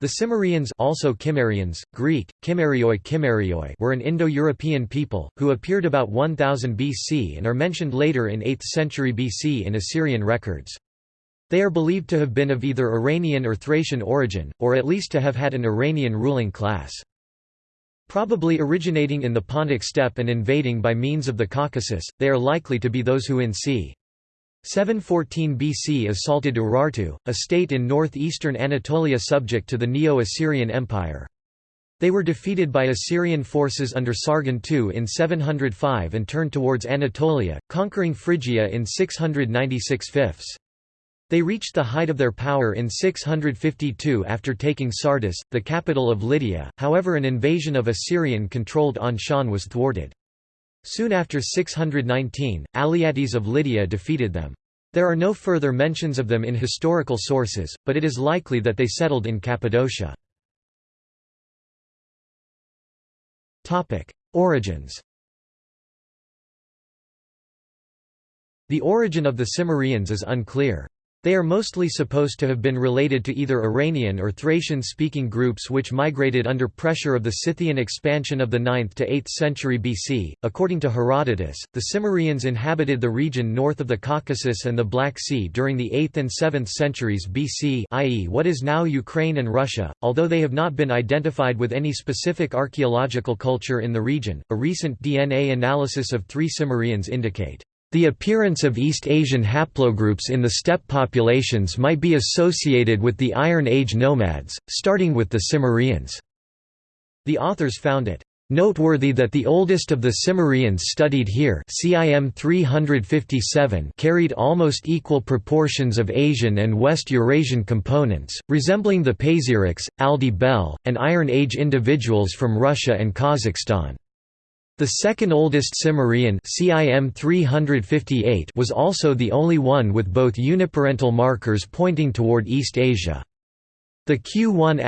The Cimmerians also Cimmerians, Greek, Kimmerioi Kimmerioi were an Indo-European people, who appeared about 1000 BC and are mentioned later in 8th century BC in Assyrian records. They are believed to have been of either Iranian or Thracian origin, or at least to have had an Iranian ruling class. Probably originating in the Pontic steppe and invading by means of the Caucasus, they are likely to be those who in c. 714 BC assaulted Urartu, a state in northeastern Anatolia subject to the Neo-Assyrian Empire. They were defeated by Assyrian forces under Sargon II in 705 and turned towards Anatolia, conquering Phrygia in 696 fifths. They reached the height of their power in 652 after taking Sardis, the capital of Lydia, however an invasion of Assyrian-controlled Anshan was thwarted. Soon after 619, Alyattes of Lydia defeated them. There are no further mentions of them in historical sources, but it is likely that they settled in Cappadocia. Origins The origin of the Cimmerians is unclear. They are mostly supposed to have been related to either Iranian or Thracian-speaking groups which migrated under pressure of the Scythian expansion of the 9th to 8th century BC. According to Herodotus, the Cimmerians inhabited the region north of the Caucasus and the Black Sea during the 8th and 7th centuries BC, i.e., what is now Ukraine and Russia. Although they have not been identified with any specific archaeological culture in the region, a recent DNA analysis of three Cimmerians indicate the appearance of East Asian haplogroups in the steppe populations might be associated with the Iron Age nomads, starting with the Cimmerians. The authors found it noteworthy that the oldest of the Cimmerians studied here CIM 357 carried almost equal proportions of Asian and West Eurasian components, resembling the Pazyryks, Aldi Bel, and Iron Age individuals from Russia and Kazakhstan. The second oldest Cimmerian CIM 358 was also the only one with both uniparental markers pointing toward East Asia. The Q1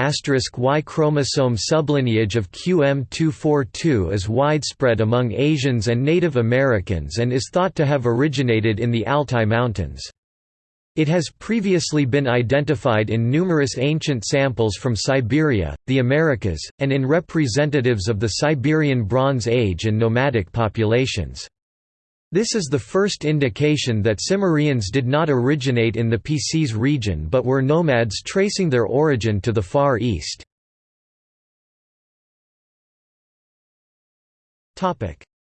Y chromosome sublineage of QM242 is widespread among Asians and Native Americans and is thought to have originated in the Altai Mountains. It has previously been identified in numerous ancient samples from Siberia, the Americas, and in representatives of the Siberian Bronze Age and nomadic populations. This is the first indication that Cimmerians did not originate in the PC's region but were nomads tracing their origin to the Far East.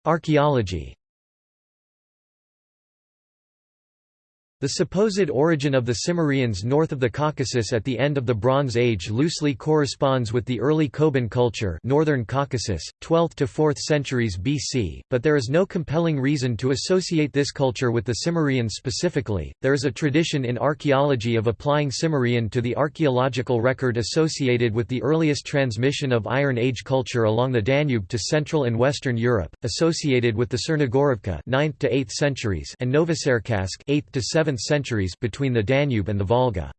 Archaeology The supposed origin of the Cimmerians north of the Caucasus at the end of the Bronze Age loosely corresponds with the early Koban culture northern Caucasus, 12th to 4th centuries BC, but there is no compelling reason to associate this culture with the Cimmerians specifically. There is a tradition in archaeology of applying Cimmerian to the archaeological record associated with the earliest transmission of Iron Age culture along the Danube to Central and Western Europe, associated with the Chernogorovka 9th to 8th centuries and Novocherkassk 8th to 7th 7th centuries between the Danube and the Volga.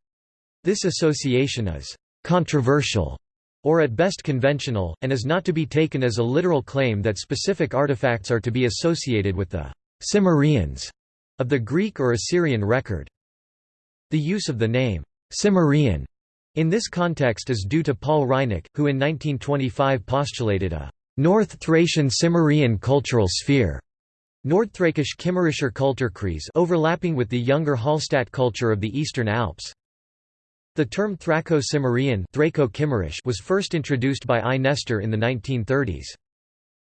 This association is «controversial» or at best conventional, and is not to be taken as a literal claim that specific artifacts are to be associated with the Cimmerians of the Greek or Assyrian record. The use of the name Cimmerian in this context is due to Paul Reinecke, who in 1925 postulated a North Thracian Cimmerian cultural sphere Nordthrakisch Kimmerischer Kulturkreis overlapping with the younger Hallstatt culture of the Eastern Alps. The term Thraco-Cimmerian was first introduced by I. Nestor in the 1930s.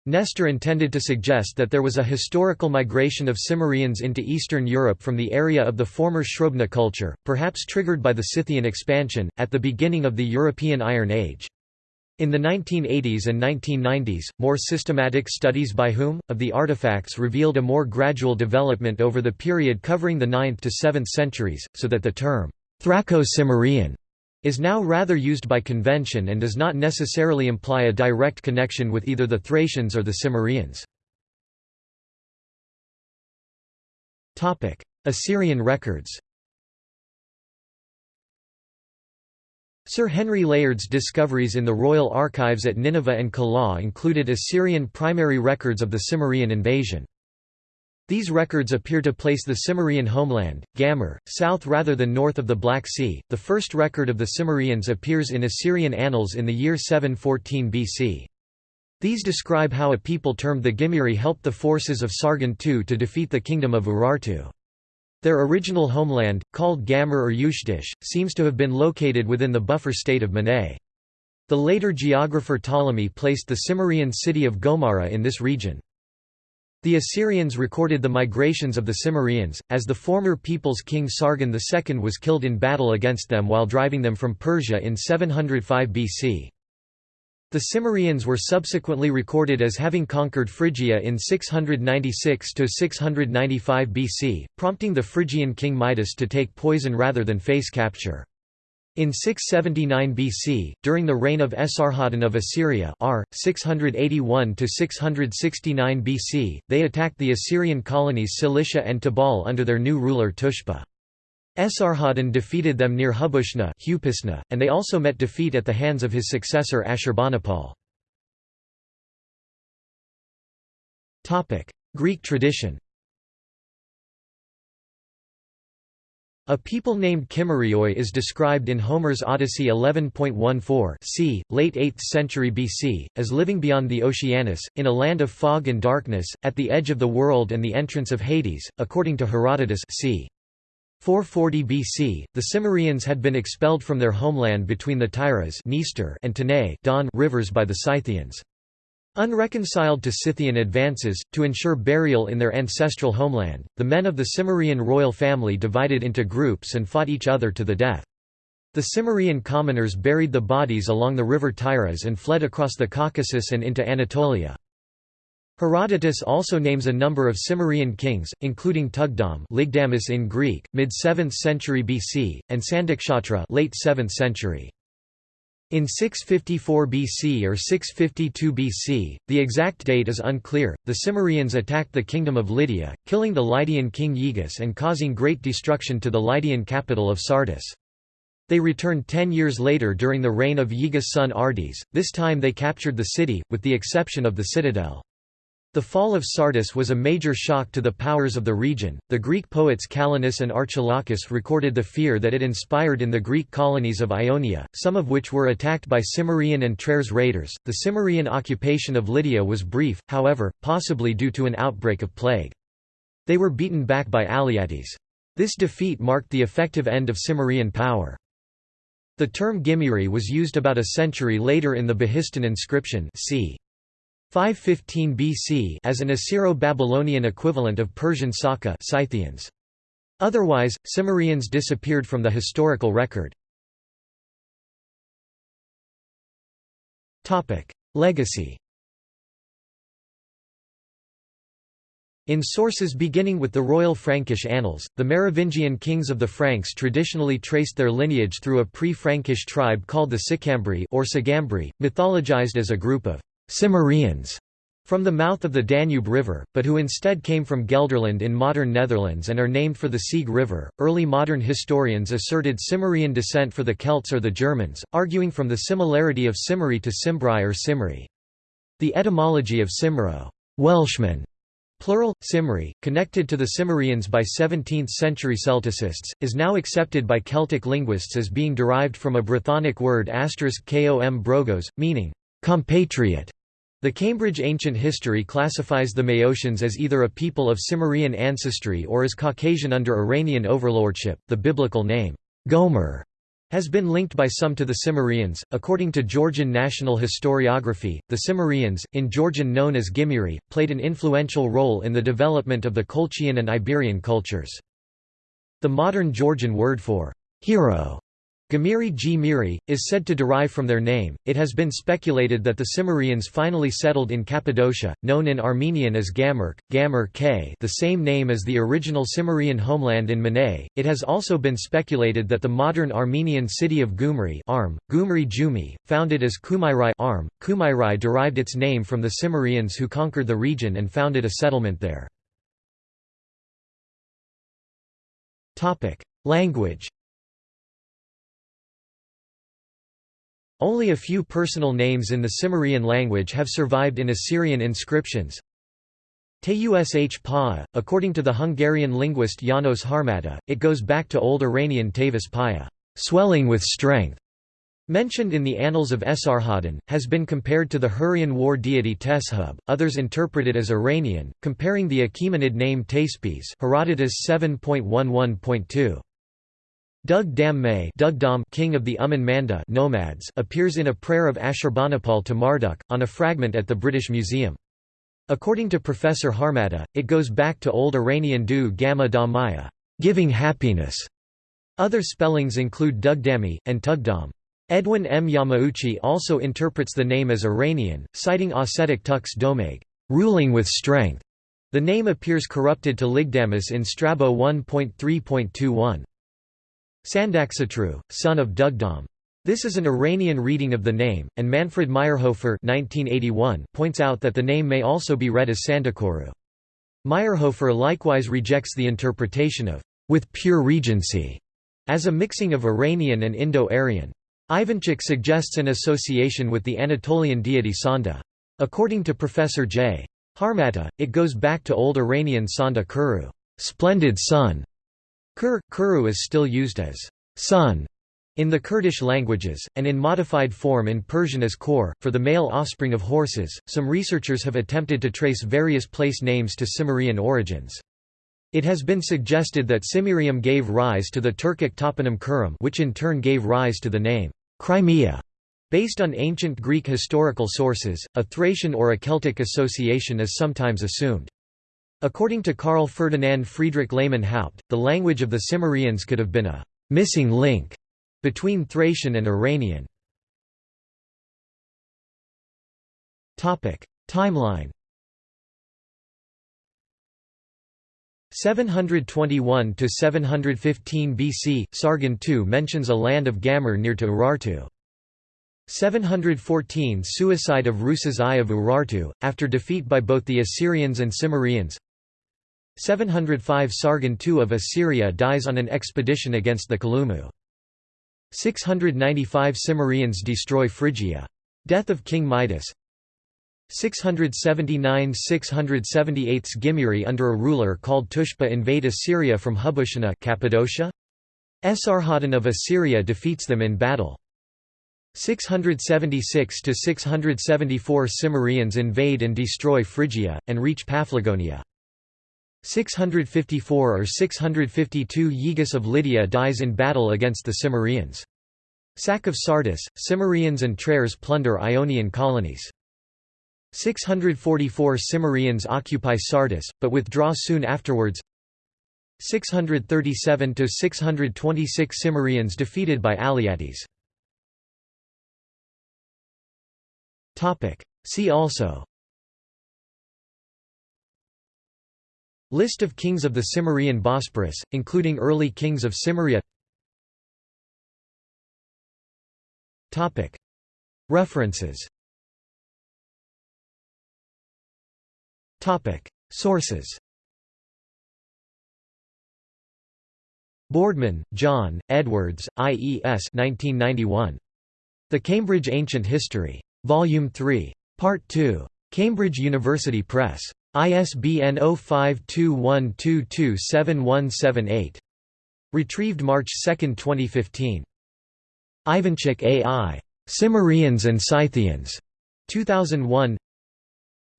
Nestor intended to suggest that there was a historical migration of Cimmerians into Eastern Europe from the area of the former Srubna culture, perhaps triggered by the Scythian expansion, at the beginning of the European Iron Age. In the 1980s and 1990s, more systematic studies by whom, of the artifacts revealed a more gradual development over the period covering the 9th to 7th centuries, so that the term, Thraco-Cimmerian, is now rather used by convention and does not necessarily imply a direct connection with either the Thracians or the Cimmerians. Assyrian records Sir Henry Layard's discoveries in the royal archives at Nineveh and Calah included Assyrian primary records of the Cimmerian invasion. These records appear to place the Cimmerian homeland, Gamur, south rather than north of the Black Sea. The first record of the Cimmerians appears in Assyrian annals in the year 714 BC. These describe how a people termed the Gimiri helped the forces of Sargon II to defeat the kingdom of Urartu. Their original homeland, called Gamur or Ushdish, seems to have been located within the buffer state of Manae. The later geographer Ptolemy placed the Cimmerian city of Gomara in this region. The Assyrians recorded the migrations of the Cimmerians, as the former people's king Sargon II was killed in battle against them while driving them from Persia in 705 BC. The Cimmerians were subsequently recorded as having conquered Phrygia in 696–695 BC, prompting the Phrygian king Midas to take poison rather than face capture. In 679 BC, during the reign of Esarhaddon of Assyria R. 681–669 BC, they attacked the Assyrian colonies Cilicia and Tabal under their new ruler Tushpa. Esarhaddon defeated them near Hubushna and they also met defeat at the hands of his successor Ashurbanipal. Greek tradition A people named Kimerioi is described in Homer's Odyssey 11.14 c. late 8th century BC, as living beyond the Oceanus, in a land of fog and darkness, at the edge of the world and the entrance of Hades, according to Herodotus c. 440 BC, the Cimmerians had been expelled from their homeland between the Tyras and Don rivers by the Scythians. Unreconciled to Scythian advances, to ensure burial in their ancestral homeland, the men of the Cimmerian royal family divided into groups and fought each other to the death. The Cimmerian commoners buried the bodies along the river Tyras and fled across the Caucasus and into Anatolia. Herodotus also names a number of Cimmerian kings, including Tugdam Ligdamis in Greek, mid-7th century BC, and Sandakshatra late 7th century. In 654 BC or 652 BC, the exact date is unclear, the Cimmerians attacked the kingdom of Lydia, killing the Lydian king Gyges and causing great destruction to the Lydian capital of Sardis. They returned ten years later during the reign of Gyges' son Ardys, this time they captured the city, with the exception of the citadel. The fall of Sardis was a major shock to the powers of the region. The Greek poets Callinus and Archilochus recorded the fear that it inspired in the Greek colonies of Ionia, some of which were attacked by Cimmerian and Treres raiders. The Cimmerian occupation of Lydia was brief, however, possibly due to an outbreak of plague. They were beaten back by Alyattes. This defeat marked the effective end of Cimmerian power. The term Gimiri was used about a century later in the Behistun inscription c. 515 BC as an Assyro-Babylonian equivalent of Persian Saka Scythians. Otherwise, Cimmerians disappeared from the historical record. Legacy In sources beginning with the Royal Frankish Annals, the Merovingian kings of the Franks traditionally traced their lineage through a pre-Frankish tribe called the Sicambri or Sigambri, mythologized as a group of Cimmerians from the mouth of the Danube River, but who instead came from Gelderland in modern Netherlands and are named for the Sieg River. Early modern historians asserted Cimmerian descent for the Celts or the Germans, arguing from the similarity of Cimmerii to Cimbri or Cymry. The etymology of Cymro, Welshman, plural, Cymry, connected to the Cimmerians by 17th-century Celticists, is now accepted by Celtic linguists as being derived from a Brythonic word kom brogos, meaning compatriot. The Cambridge Ancient History classifies the Maeotians as either a people of Cimmerian ancestry or as Caucasian under Iranian overlordship. The biblical name, Gomer, has been linked by some to the Cimmerians. According to Georgian national historiography, the Cimmerians, in Georgian known as Gimiri, played an influential role in the development of the Colchian and Iberian cultures. The modern Georgian word for hero Gamiri G. Miri, is said to derive from their name. It has been speculated that the Cimmerians finally settled in Cappadocia, known in Armenian as Gamurk, Gamur K, the same name as the original Cimmerian homeland in Manae. It has also been speculated that the modern Armenian city of Gyumri, Arm, Gyumri Jumi, founded as Kumairai Arm, Kumairai derived its name from the Cimmerians who conquered the region and founded a settlement there. Language Only a few personal names in the Cimmerian language have survived in Assyrian inscriptions. Tush Paa, according to the Hungarian linguist János Harmata, it goes back to Old Iranian Tavis Paya, swelling with strength. Mentioned in the Annals of Esarhaddon, has been compared to the Hurrian war deity Teshub, others interpret it as Iranian, comparing the Achaemenid name Teispes Herodotus 7.11.2. Dug Dam May king of the Uman Manda nomads appears in a prayer of Ashurbanipal to Marduk, on a fragment at the British Museum. According to Professor Harmata, it goes back to Old Iranian du gamma giving happiness. Other spellings include Dugdami, and Tugdam. Edwin M. Yamauchi also interprets the name as Iranian, citing Ossetic Tux Domag, ruling with strength. The name appears corrupted to Ligdamus in Strabo 1.3.21. Sandaksatru, son of Dugdam. This is an Iranian reading of the name, and Manfred Mayrhofer points out that the name may also be read as Sandakoru. Mayrhofer likewise rejects the interpretation of with pure regency as a mixing of Iranian and Indo-Aryan. Ivanchik suggests an association with the Anatolian deity Sanda. According to Professor J. Harmata, it goes back to Old Iranian Sanda Kuru, splendid sun. Kur, Kuru is still used as son in the Kurdish languages, and in modified form in Persian as Kor, for the male offspring of horses, some researchers have attempted to trace various place names to Cimmerian origins. It has been suggested that Cimmerium gave rise to the Turkic toponym Kurum which in turn gave rise to the name Crimea. Based on ancient Greek historical sources, a Thracian or a Celtic association is sometimes assumed. According to Karl Ferdinand Friedrich Lehmann Haupt, the language of the Cimmerians could have been a missing link between Thracian and Iranian. Timeline. 721 to 715 BC Sargon II mentions a land of Gamur near to Urartu. 714 Suicide of Rusas I of Urartu, after defeat by both the Assyrians and Cimmerians 705 Sargon II of Assyria dies on an expedition against the Kalumu 695 Cimmerians destroy Phrygia. Death of King Midas 679–678 Gimuri under a ruler called Tushpa invade Assyria from Hubushana Cappadocia? Esarhaddon of Assyria defeats them in battle. 676–674 Cimmerians invade and destroy Phrygia, and reach Paphlagonia. 654 or 652 Gyges of Lydia dies in battle against the Cimmerians. Sack of Sardis, Cimmerians and Treres plunder Ionian colonies. 644 Cimmerians occupy Sardis, but withdraw soon afterwards 637–626 Cimmerians defeated by Alyattes. See also List of kings of the Cimmerian Bosporus, including early kings of Cimmeria References Sources Boardman, John, Edwards, IES 1991. The Cambridge Ancient History. Volume 3. Part 2. Cambridge University Press. ISBN 0521227178. Retrieved March 2, 2015. Ivanchik A.I. Cimmerians and Scythians. 2001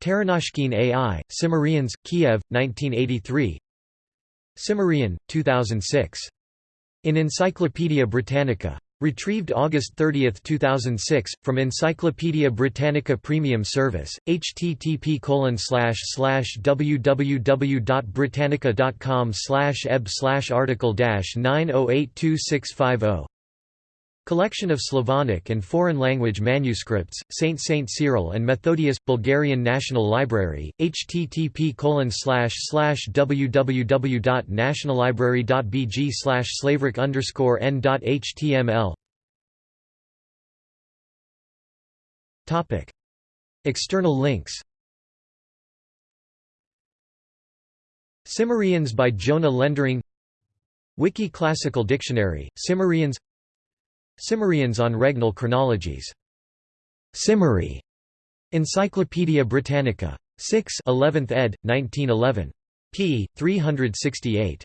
Terenozhkin A.I., Cimmerians, Kiev, 1983 Cimmerian, 2006. In Encyclopædia Britannica. Retrieved August 30, 2006, from Encyclopædia Britannica Premium Service, http slash slash www.britannica.com eb slash article 90826550 Collection of Slavonic and foreign language manuscripts, Saint Saint Cyril and Methodius, Bulgarian National Library, http www.nationallibrary.bg slavrik n.html External links. Cimmerians by Jona Lendering. Wiki Classical Dictionary, Cimmerians Cimmerians on regnal chronologies. Cimmerii. Encyclopædia Britannica. 6 11th ed., 1911. p. 368.